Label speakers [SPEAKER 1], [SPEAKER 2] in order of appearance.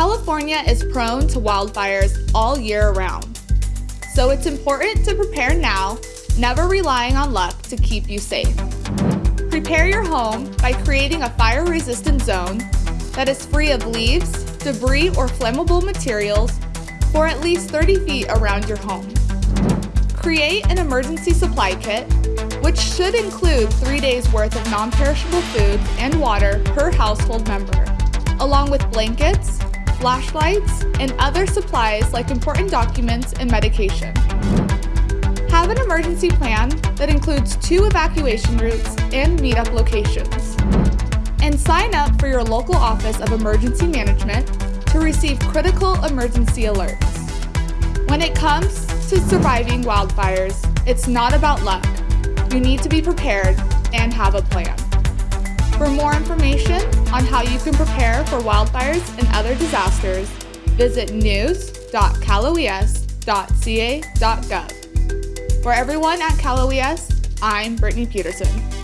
[SPEAKER 1] California is prone to wildfires all year round. So it's important to prepare now, never relying on luck to keep you safe. Prepare your home by creating a fire-resistant zone that is free of leaves, debris, or flammable materials for at least 30 feet around your home. Create an emergency supply kit, which should include three days worth of non-perishable food and water per household member, along with blankets, flashlights, and other supplies like important documents and medication. Have an emergency plan that includes two evacuation routes and meetup locations. And sign up for your local Office of Emergency Management to receive critical emergency alerts. When it comes to surviving wildfires, it's not about luck. You need to be prepared and have a plan. For more information on how you can prepare for wildfires and other disasters, visit news.caloes.ca.gov. For everyone at Cal OES, I'm Brittany Peterson.